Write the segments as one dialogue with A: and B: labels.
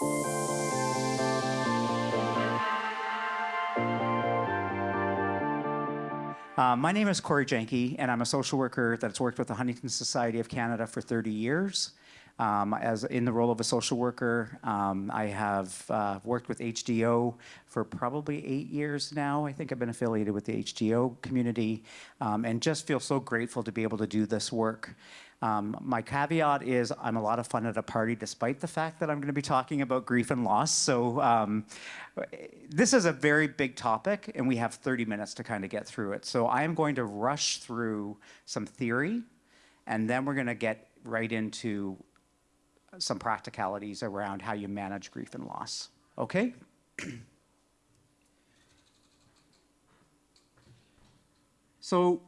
A: Uh, my name is Corey Jenke, and I'm a social worker that's worked with the Huntington Society of Canada for 30 years. Um, as in the role of a social worker, um, I have uh, worked with HDO for probably eight years now. I think I've been affiliated with the HDO community um, and just feel so grateful to be able to do this work. Um, my caveat is I'm a lot of fun at a party despite the fact that I'm going to be talking about grief and loss. So um, this is a very big topic and we have 30 minutes to kind of get through it. So I am going to rush through some theory and then we're going to get right into some practicalities around how you manage grief and loss. Okay? so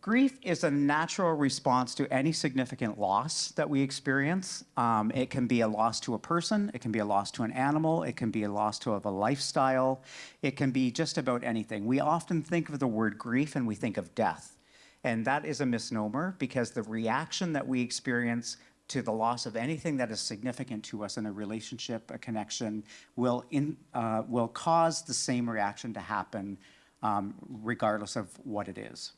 A: grief is a natural response to any significant loss that we experience. Um, it can be a loss to a person, it can be a loss to an animal, it can be a loss to a lifestyle, it can be just about anything. We often think of the word grief and we think of death. And that is a misnomer because the reaction that we experience to the loss of anything that is significant to us in a relationship, a connection, will, in, uh, will cause the same reaction to happen um, regardless of what it is.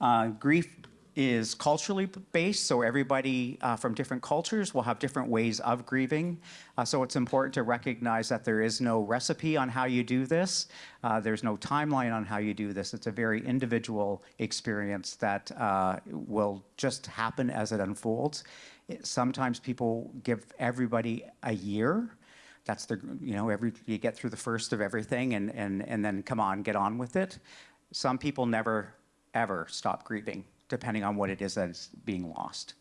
A: Uh, grief is culturally based, so everybody uh, from different cultures will have different ways of grieving. Uh, so it's important to recognize that there is no recipe on how you do this. Uh, there's no timeline on how you do this. It's a very individual experience that uh, will just happen as it unfolds. It, sometimes people give everybody a year. That's the, you know, every, you get through the first of everything and, and, and then come on, get on with it. Some people never ever stop grieving, depending on what it is that is being lost.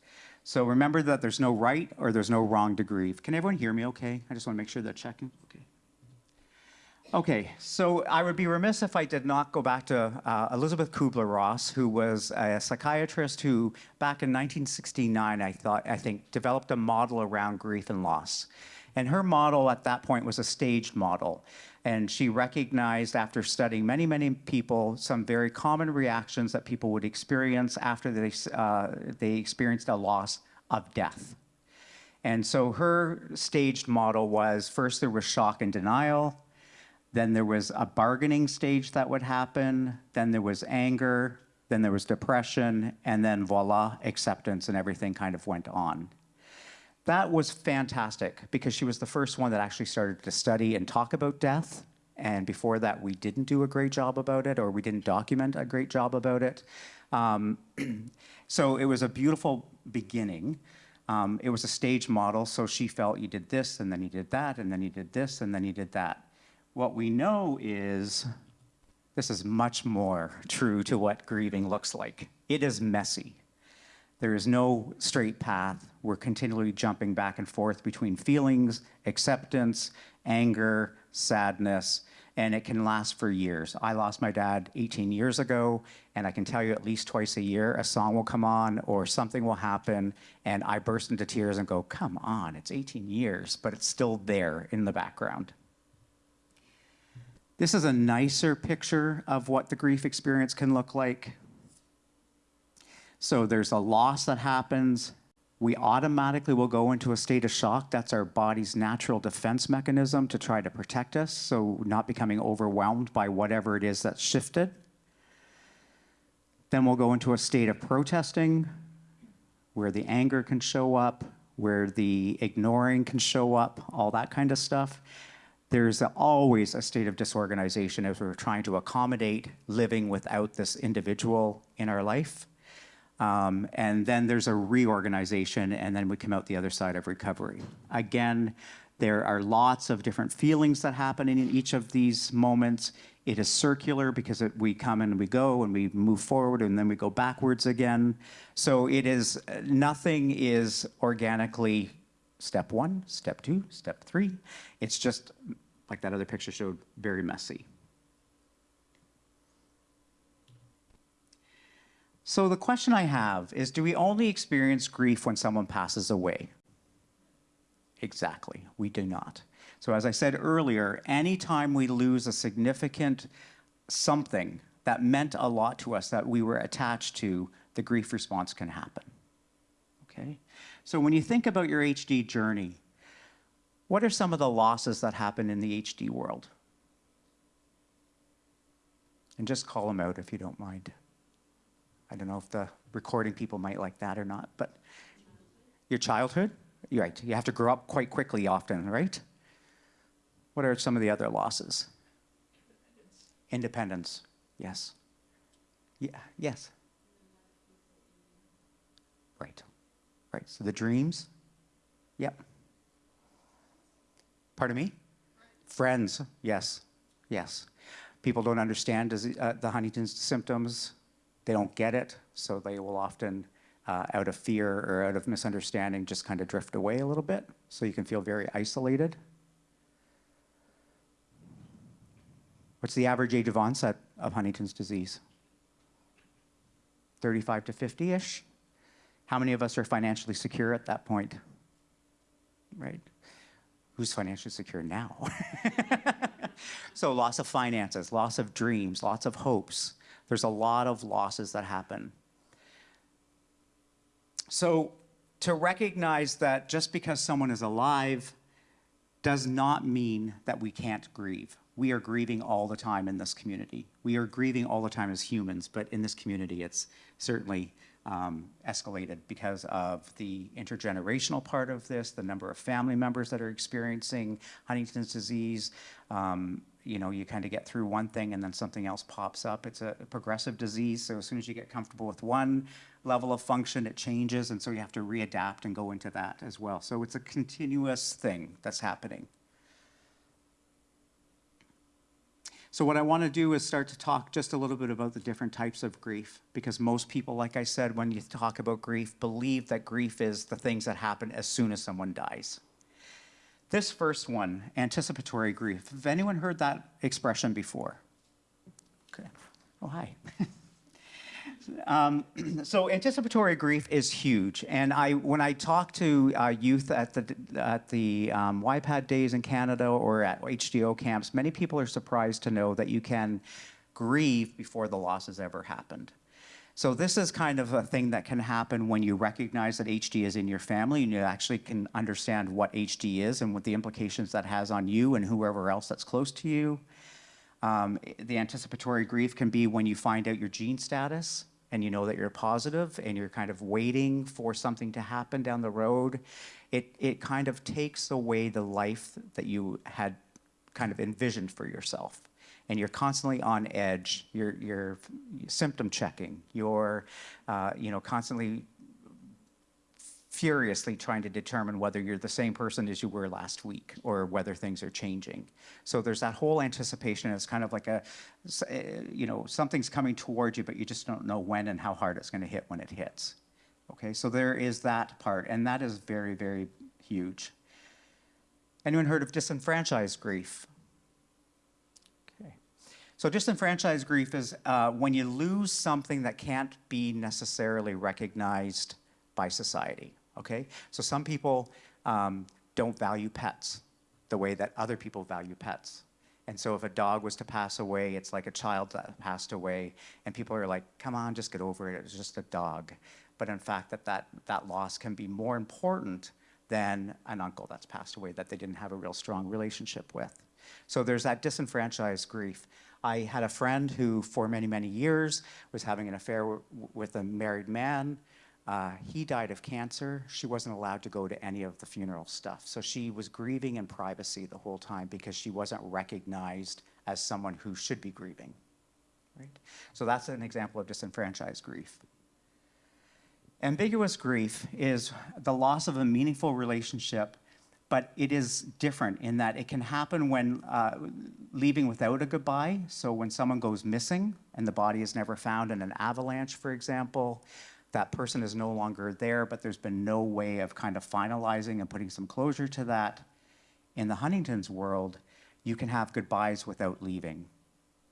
A: So remember that there's no right or there's no wrong to grieve. Can everyone hear me okay? I just want to make sure they're checking. Okay. Okay, so I would be remiss if I did not go back to uh, Elisabeth Kubler-Ross, who was a psychiatrist who, back in 1969, I thought, I think, developed a model around grief and loss. And her model at that point was a staged model. And she recognized after studying many, many people, some very common reactions that people would experience after they, uh, they experienced a loss of death. And so her staged model was first there was shock and denial, then there was a bargaining stage that would happen, then there was anger, then there was depression, and then voila, acceptance and everything kind of went on. That was fantastic because she was the first one that actually started to study and talk about death. And before that, we didn't do a great job about it or we didn't document a great job about it. Um, so it was a beautiful beginning. Um, it was a stage model, so she felt you did this, and then you did that, and then you did this, and then you did that. What we know is this is much more true to what grieving looks like. It is messy. There is no straight path. We're continually jumping back and forth between feelings, acceptance, anger, sadness, and it can last for years. I lost my dad 18 years ago, and I can tell you at least twice a year, a song will come on or something will happen, and I burst into tears and go, come on, it's 18 years, but it's still there in the background. This is a nicer picture of what the grief experience can look like. So there's a loss that happens. We automatically will go into a state of shock. That's our body's natural defense mechanism to try to protect us, so not becoming overwhelmed by whatever it is that's shifted. Then we'll go into a state of protesting, where the anger can show up, where the ignoring can show up, all that kind of stuff. There's always a state of disorganization as we're trying to accommodate living without this individual in our life. Um, and then there's a reorganization, and then we come out the other side of recovery. Again, there are lots of different feelings that happen in each of these moments. It is circular because it, we come and we go and we move forward and then we go backwards again. So it is, nothing is organically step one, step two, step three. It's just, like that other picture showed, very messy. So the question I have is, do we only experience grief when someone passes away? Exactly, we do not. So as I said earlier, anytime we lose a significant something that meant a lot to us that we were attached to, the grief response can happen, okay? So when you think about your HD journey, What are some of the losses that happen in the HD world? And just call them out if you don't mind. I don't know if the recording people might like that or not, but your childhood? You're right. You have to grow up quite quickly often, right? What are some of the other losses? Independence. Yes. Yeah, yes. Right. Right. So the dreams. Yep. Pardon me? Friends. Yes. Yes. People don't understand uh, the Huntington's symptoms. They don't get it, so they will often, uh, out of fear or out of misunderstanding, just kind of drift away a little bit. So you can feel very isolated. What's the average age of onset of Huntington's disease? 35 to 50-ish? How many of us are financially secure at that point? Right? Who's financially secure now? so loss of finances, loss of dreams, lots of hopes. There's a lot of losses that happen. So to recognize that just because someone is alive does not mean that we can't grieve. We are grieving all the time in this community. We are grieving all the time as humans, but in this community, it's certainly um, escalated because of the intergenerational part of this, the number of family members that are experiencing Huntington's disease. Um, you know, you kind of get through one thing and then something else pops up. It's a progressive disease, so as soon as you get comfortable with one level of function, it changes, and so you have to readapt and go into that as well. So it's a continuous thing that's happening. So what I want to do is start to talk just a little bit about the different types of grief, because most people, like I said, when you talk about grief, believe that grief is the things that happen as soon as someone dies. This first one, anticipatory grief, have anyone heard that expression before? Okay. Oh, hi. Um, so anticipatory grief is huge, and I when I talk to uh, youth at the at the um, YPAD days in Canada or at HDO camps, many people are surprised to know that you can grieve before the loss has ever happened. So this is kind of a thing that can happen when you recognize that HD is in your family and you actually can understand what HD is and what the implications that has on you and whoever else that's close to you. Um, the anticipatory grief can be when you find out your gene status and you know that you're positive and you're kind of waiting for something to happen down the road. It, it kind of takes away the life that you had kind of envisioned for yourself. And you're constantly on edge. You're, you're symptom checking. You're, uh, you know, constantly furiously trying to determine whether you're the same person as you were last week or whether things are changing. So there's that whole anticipation. It's kind of like a, eh, you know, something's coming towards you, but you just don't know when and how hard it's going to hit when it hits. Okay, so there is that part, and that is very, very huge. Anyone heard of disenfranchised grief? So disenfranchised grief is uh, when you lose something that can't be necessarily recognized by society okay? So some people um, don't value pets the way that other people value pets. And so if a dog was to pass away, it's like a child that passed away, and people are like, come on, just get over it, it was just a dog. But in fact, that, that, that loss can be more important than an uncle that's passed away that they didn't have a real strong relationship with. So there's that disenfranchised grief. I had a friend who, for many, many years, was having an affair with a married man. Uh, he died of cancer. She wasn't allowed to go to any of the funeral stuff. So she was grieving in privacy the whole time because she wasn't recognized as someone who should be grieving. Right? So that's an example of disenfranchised grief. Ambiguous grief is the loss of a meaningful relationship, but it is different in that it can happen when uh, leaving without a goodbye. So when someone goes missing and the body is never found in an avalanche, for example, that person is no longer there, but there's been no way of kind of finalizing and putting some closure to that. In the Huntington's world, you can have goodbyes without leaving.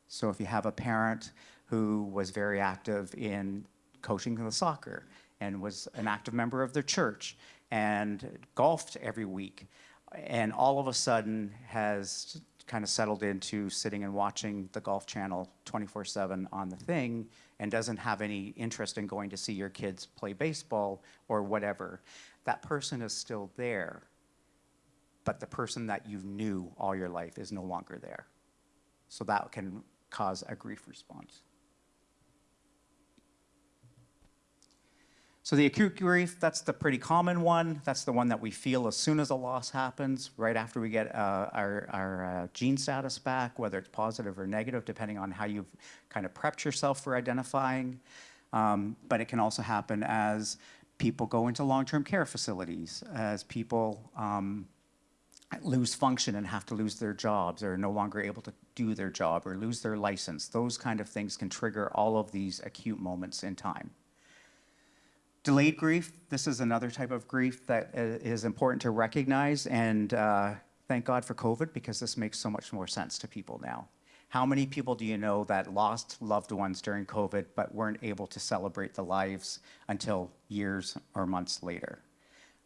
A: So if you have a parent who was very active in coaching the soccer and was an active member of their church and golfed every week, and all of a sudden has kind of settled into sitting and watching the Golf Channel 24-7 on the thing and doesn't have any interest in going to see your kids play baseball or whatever, that person is still there. but the person that you knew all your life is no longer there. So that can cause a grief response. So the acute grief, that's the pretty common one. That's the one that we feel as soon as a loss happens, right after we get uh, our, our uh, gene status back, whether it's positive or negative, depending on how you've kind of prepped yourself for identifying. Um, but it can also happen as people go into long-term care facilities, as people um, lose function and have to lose their jobs or are no longer able to do their job or lose their license. Those kind of things can trigger all of these acute moments in time. Delayed grief, this is another type of grief that uh, important to recognize and uh, thank God for COVID because this makes so much more sense to people now. How many people do you know that lost loved ones during COVID but weren't able to celebrate the lives until years or months later?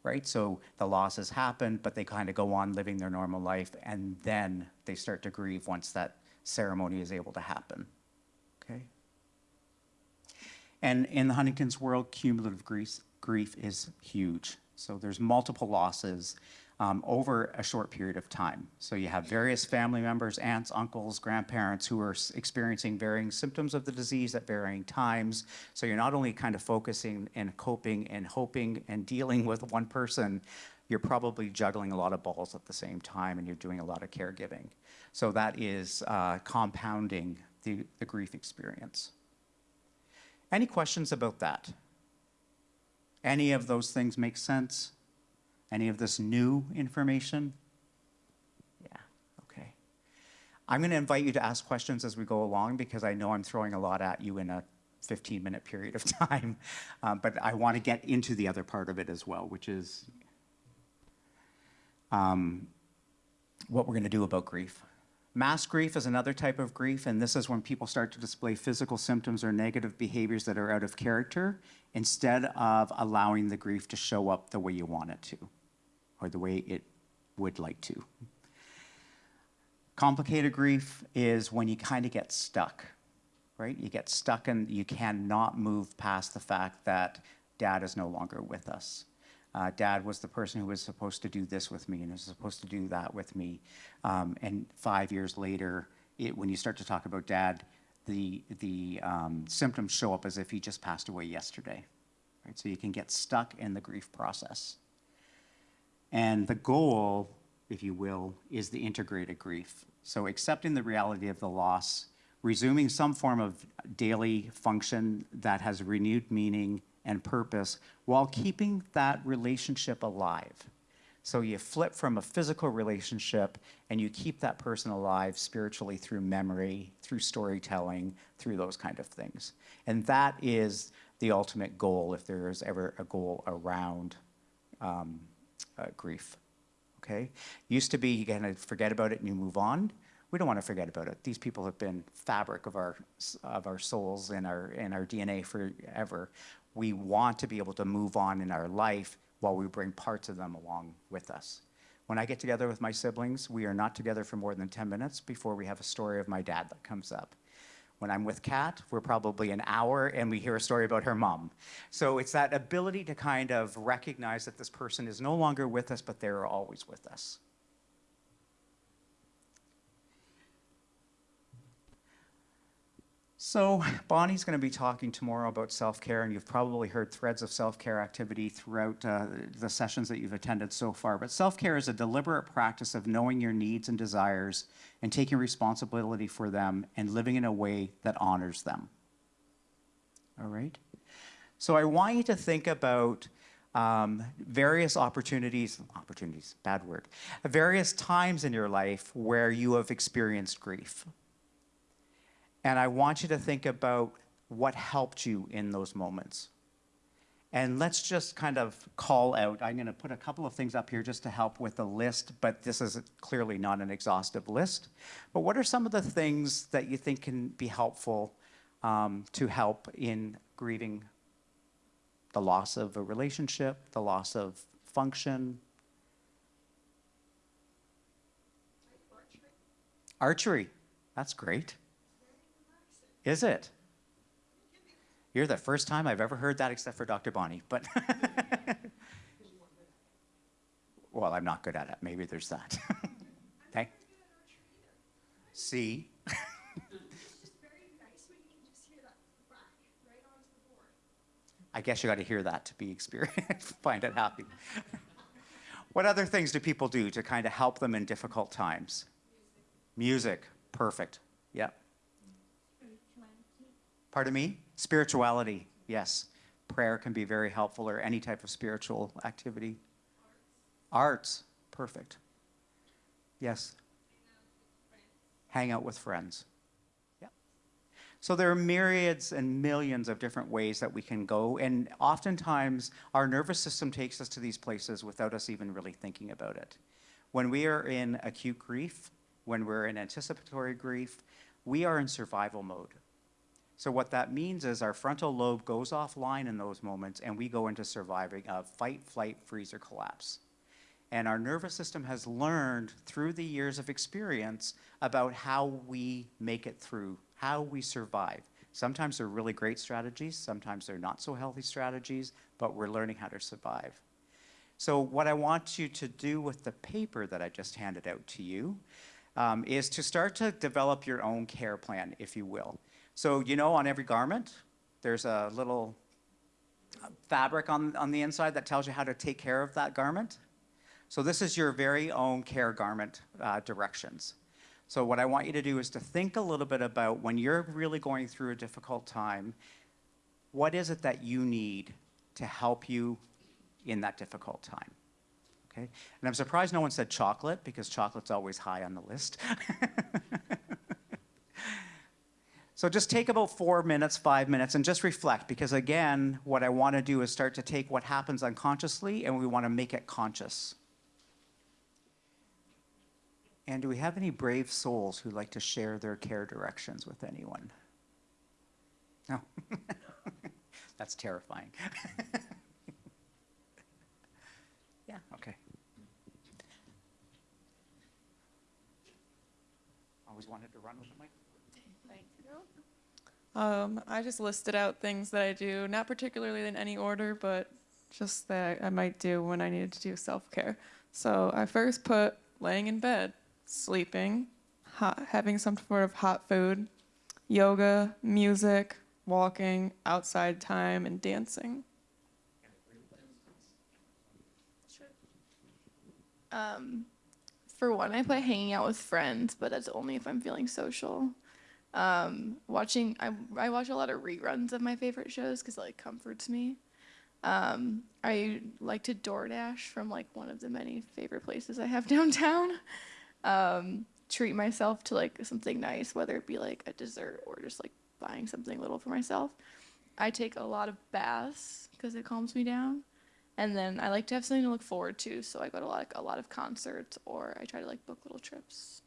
A: Right? So the losses happen, but they kind of go on living their normal life and then they start to grieve once that ceremony is able to happen. Okay? And in the Huntington's world, cumulative grief, grief is huge. So there's multiple losses um, over a short period of time. So you have various family members, aunts, uncles, grandparents who are experiencing varying symptoms of the disease at varying times. So you're not only kind of focusing and coping and hoping and dealing with one person, you're probably juggling a lot of balls at the same time and you're doing a lot of caregiving. So that is uh, compounding the, the grief experience. Any questions about that? Any of those things make sense? Any of this new information? Yeah, okay. I'm going to invite you to ask questions as we go along because I know I'm throwing a lot at you in a 15 minute period of time, um, but I want to get into the other part of it as well, which is um, what we're going to do about grief. Masked grief is another type of grief, and this is when people start to display physical symptoms or negative behaviors that are out of character instead of allowing the grief to show up the way you want it to, or the way it would like to. Complicated grief is when you kind of get stuck, right? You get stuck and you cannot move past the fact that dad is no longer with us. Uh, dad was the person who was supposed to do this with me and was supposed to do that with me. Um, and five years later, it, when you start to talk about dad, the, the um, symptoms show up as if he just passed away yesterday. Right? So you can get stuck in the grief process. And the goal, if you will, is the integrated grief. So accepting the reality of the loss, resuming some form of daily function that has renewed meaning and purpose while keeping that relationship alive. So you flip from a physical relationship and you keep that person alive spiritually through memory, through storytelling, through those kind of things. And that is the ultimate goal if there is ever a goal around um, uh, grief. Okay? Used to be you kind of forget about it and you move on. We don't want to forget about it. These people have been fabric of our of our souls and our and our DNA forever we want to be able to move on in our life while we bring parts of them along with us. When I get together with my siblings, we are not together for more than 10 minutes before we have a story of my dad that comes up. When I'm with Kat, we're probably an hour and we hear a story about her mom. So it's that ability to kind of recognize that this person is no longer with us, but they're always with us. So Bonnie's going to be talking tomorrow about self-care, and you've probably heard threads of self-care activity throughout uh, the sessions that you've attended so far. But self-care is a deliberate practice of knowing your needs and desires and taking responsibility for them and living in a way that honors them. All right? So I want you to think about um, various opportunities, opportunities, bad word, various times in your life where you have experienced grief. And I want you to think about what helped you in those moments. And let's just kind of call out, I'm going to put a couple of things up here just to help with the list, but this is clearly not an exhaustive list. But what are some of the things that you think can be helpful um, to help in grieving the loss of a relationship, the loss of function? Archery. Archery, that's great. Is it? You're the first time I've ever heard that except for Dr. Bonnie, but Well, I'm not good at it. Maybe there's that. okay. See? I guess you got to hear that to be experienced, find it happy. what other things do people do to kind of help them in difficult times? Music. Perfect. Yep. Pardon me? Spirituality. Yes. Prayer can be very helpful or any type of spiritual activity. Arts. Perfect. Yes. Hang out with friends. So there are myriads and millions of different ways that we can go, and oftentimes our nervous system takes us to these places without us even really thinking about it. When we are in acute grief, when we're in anticipatory grief, we are in survival mode. So what that means is our frontal lobe goes offline in those moments and we go into surviving a fight, flight, freeze, or collapse. And our nervous system has learned through the years of experience about how we make it through, how we survive. Sometimes they're really great strategies, sometimes they're not so healthy strategies, but we're learning how to survive. So what I want you to do with the paper that I just handed out to you um, is to start to develop your own care plan, if you will. So you know on every garment, there's a little uh, fabric on, on the inside that tells you how to take care of that garment. So this is your very own care garment uh, directions. So what I want you to do is to think a little bit about when you're really going through a difficult time, what is it that you need to help you in that difficult time? Okay? And I'm surprised no one said chocolate because chocolate's always high on the list. So just take about four minutes, five minutes, and just reflect because again, what I want to do is start to take what happens unconsciously and we want to make it conscious. And do we have any brave souls who like to share their care directions with anyone? No. That's terrifying. yeah, okay. Always wanted to run with the mic.
B: Thank you. Um, I just listed out things that I do, not particularly in any order, but just that I might do when I needed to do self care. So I first put laying in bed, sleeping, hot, having some sort of hot food, yoga, music, walking, outside time, and dancing.
C: Um, for one, I put hanging out with friends, but that's only if I'm feeling social. Um, watching, I, I watch a lot of reruns of my favorite shows because it like comforts me. Um, I like to DoorDash from like one of the many favorite places I have downtown. Um, treat myself to like something nice, whether it be like a dessert or just like buying something little for myself. I take a lot of baths because it calms me down. And then I like to have something to look forward to, so I go to like a lot of concerts or I try to like book little trips.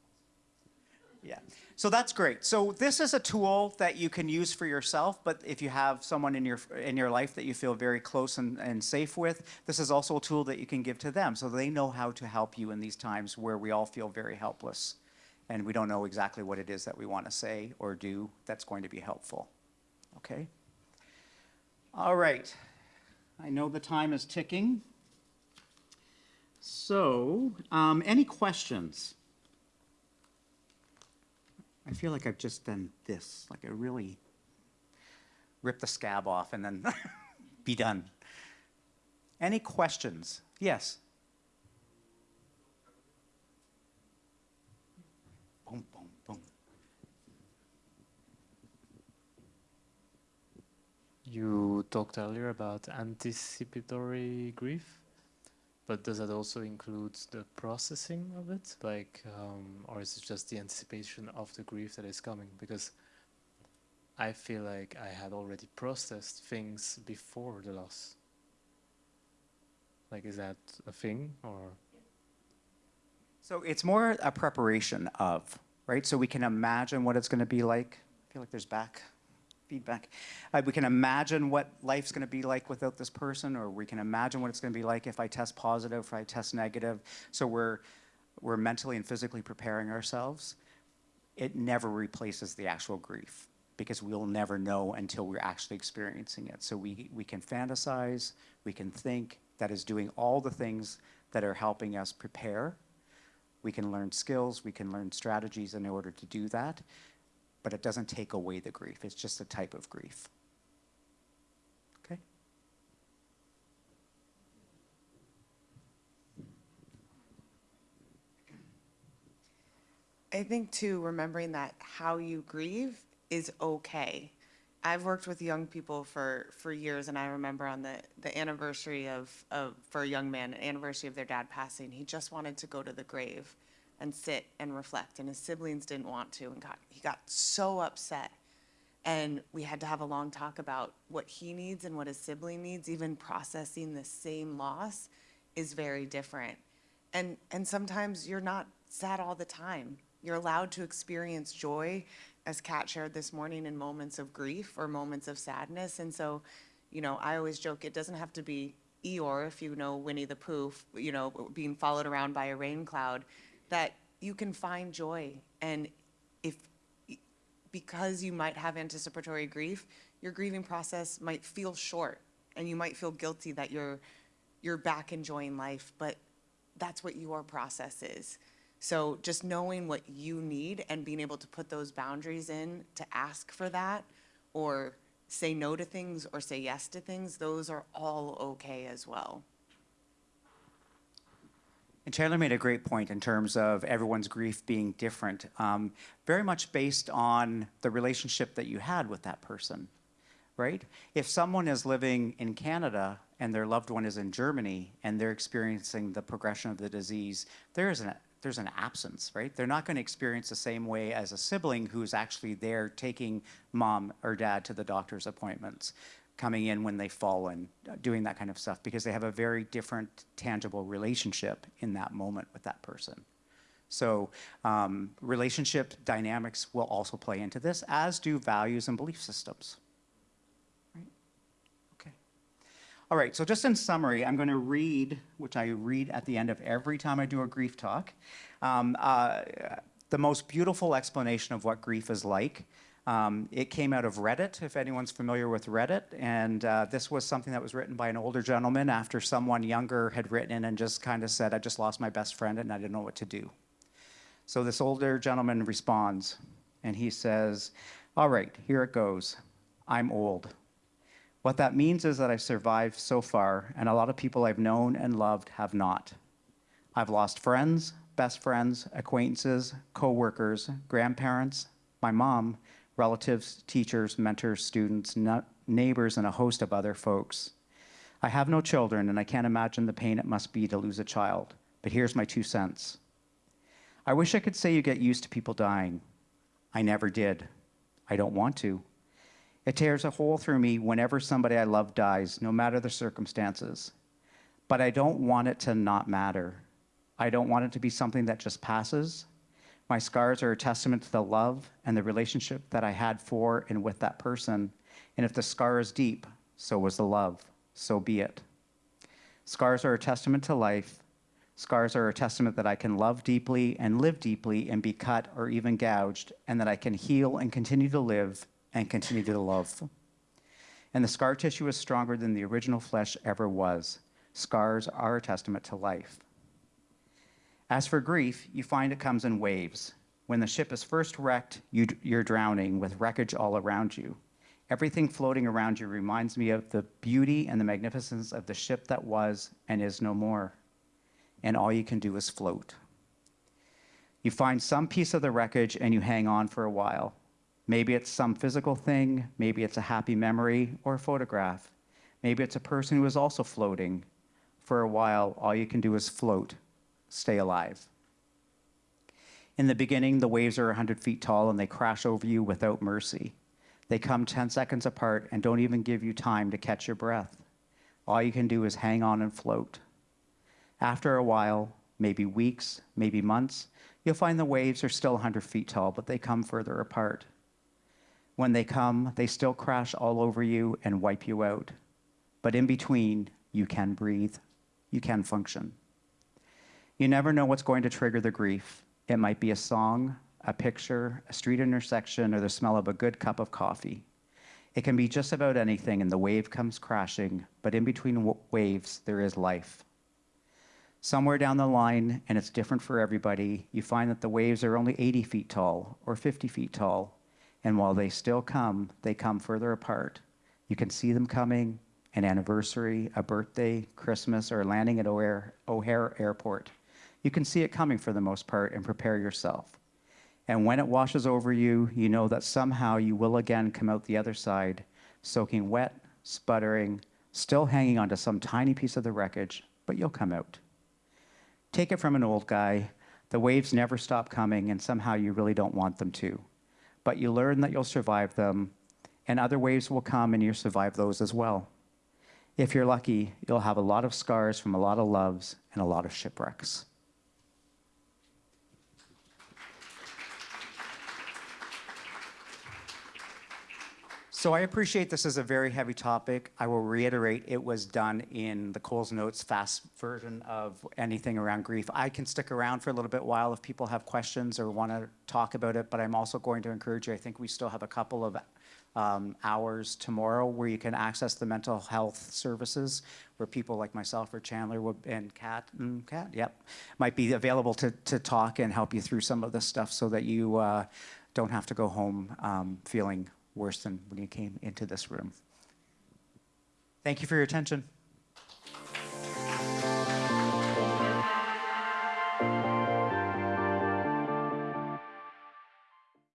A: Yeah, so that's great. So this is a tool that you can use for yourself, but if you have someone in your in your life that you feel very close and, and safe with, this is also a tool that you can give to them so they know how to help you in these times where we all feel very helpless and we don't know exactly what it is that we want to say or do that's going to be helpful. Okay? All right. I know the time is ticking. So, um, any questions? I feel like I've just done this, like I really rip the scab off and then be done. Any questions? Yes. Boom, boom, boom.
D: You talked earlier about anticipatory grief, but does that also include the processing of it? Like, um, or is it just the anticipation of the grief that is coming? Because I feel like I had already processed things before the loss. Like, is that a thing or?
A: So it's more a preparation of, right? So we can imagine what it's going to be like. I feel like there's back feedback. Uh, we can imagine what life's going to be like without this person, or we can imagine what it's going to be like if I test positive, if I test negative. So we're we're mentally and physically preparing ourselves. It never replaces the actual grief because we'll never know until we're actually experiencing it. So we we can fantasize, we can think that is doing all the things that are helping us prepare. We can learn skills, we can learn strategies in order to do that, but it doesn't take away the grief. It's just a type of grief. Okay?
E: I think too, remembering that how you grieve is okay. I've worked with young people for, for years, and I remember on the, the anniversary of, of, for a young man, anniversary of their dad passing, he just wanted to go to the grave and sit and reflect, and his siblings didn't want to, and got, he got so upset. And we had to have a long talk about what he needs and what his sibling needs, even processing the same loss is very different. And, and sometimes you're not sad all the time. You're allowed to experience joy, as Kat shared this morning, in moments of grief or moments of sadness. And so, you know, I always joke it doesn't have to be Eeyore, if you know Winnie the Pooh, you know, being followed around by a rain cloud, that you can find joy. And if, because you might have anticipatory grief, your grieving process might feel short and you might feel guilty that you're, you're back enjoying life, but that's what your process is. So just knowing what you need and being able to put those boundaries in to ask for that or say no to things or say yes to things, those are all okay as well.
A: And Chandler made a great point in terms of everyone's grief being different, um, very much based on the relationship that you had with that person, right? If someone is living in Canada and their loved one is in Germany and they're experiencing the progression of the disease, there is an there's an absence, right? They're not going to experience the same way as a sibling who's actually there taking mom or dad to the doctor's appointments, coming in when they fall and doing that kind of stuff because they have a very different tangible relationship in that moment with that person. So um, relationship dynamics will also play into this, as do values and belief systems. Right? Okay. All right, so just in summary, I'm going to read, which I read at the end of every time I do a grief talk, um, uh, the most beautiful explanation of what grief is like. Um, it came out of Reddit, if anyone's familiar with Reddit, and uh, this was something that was written by an older gentleman after someone younger had written and just kind of said, I just lost my best friend and I didn't know what to do. So this older gentleman responds, and he says, all right, here it goes. I'm old. What that means is that I've survived so far, and a lot of people I've known and loved have not. I've lost friends, best friends, acquaintances, coworkers, grandparents, my mom, relatives, teachers, mentors, students, neighbors, and a host of other folks. I have no children, and I can't imagine the pain it must be to lose a child, but here's my two cents. I wish I could say you get used to people dying. I never did. I don't want to. It tears a hole through me whenever somebody I love dies, no matter the circumstances. But I don't want it to not matter. I don't want it to be something that just passes. My scars are a testament to the love and the relationship that I had for and with that person. And if the scar is deep, so was the love. So be it. Scars are a testament to life. Scars are a testament that I can love deeply and live deeply and be cut or even gouged, and that I can heal and continue to live and continue to love. And the scar tissue is stronger than the original flesh ever was. Scars are a testament to life. As for grief, you find it comes in waves. When the ship is first wrecked, you, you're drowning with wreckage all around you. Everything floating around you reminds me of the beauty and the magnificence of the ship that was and is no more. And all you can do is float. You find some piece of the wreckage and you hang on for a while. Maybe it's some physical thing, maybe it's a happy memory or a photograph. Maybe it's a person who is also floating. For a while, all you can do is float, stay alive. In the beginning, the waves are 100 feet tall and they crash over you without mercy. They come 10 seconds apart and don't even give you time to catch your breath. All you can do is hang on and float. After a while, maybe weeks, maybe months, you'll find the waves are still 100 feet tall, but they come further apart. When they come, they still crash all over you and wipe you out. But in between, you can breathe, you can function. You never know what's going to trigger the grief. It might be a song, a picture, a street intersection, or the smell of a good cup of coffee. It can be just about anything, and the wave comes crashing, but in between waves, there is life. Somewhere down the line, and it's different for everybody, you find that the waves are only 80 feet tall or 50 feet tall. And while they still come, they come further apart. You can see them coming an anniversary, a birthday, Christmas, or landing at O'Hare, O'Hare Airport. You can see it coming for the most part and prepare yourself. And when it washes over you, you know that somehow you will again come out the other side, soaking wet, sputtering, still hanging onto some tiny piece of the wreckage, but you'll come out. Take it from an old guy, the waves never stop coming, and somehow you really don't want them to. But you learn that you'll survive them, and other waves will come and you'll survive those as well. If you're lucky, you'll have a lot of scars from a lot of loves and a lot of shipwrecks. So I appreciate this is a very heavy topic. I will reiterate, it was done in the Coles Notes fast version of anything around grief. I can stick around for a little bit while if people have questions or want to talk about it, but I'm also going to encourage you, I think we still have a couple of um, hours tomorrow where you can access the mental health services, where people like myself or Chandler would, and Kat, mm, Kat, yep, might be available to, to talk and help you through some of this stuff so that you uh, don't have to go home um, feeling worse than when you came into this room. Thank you for your attention.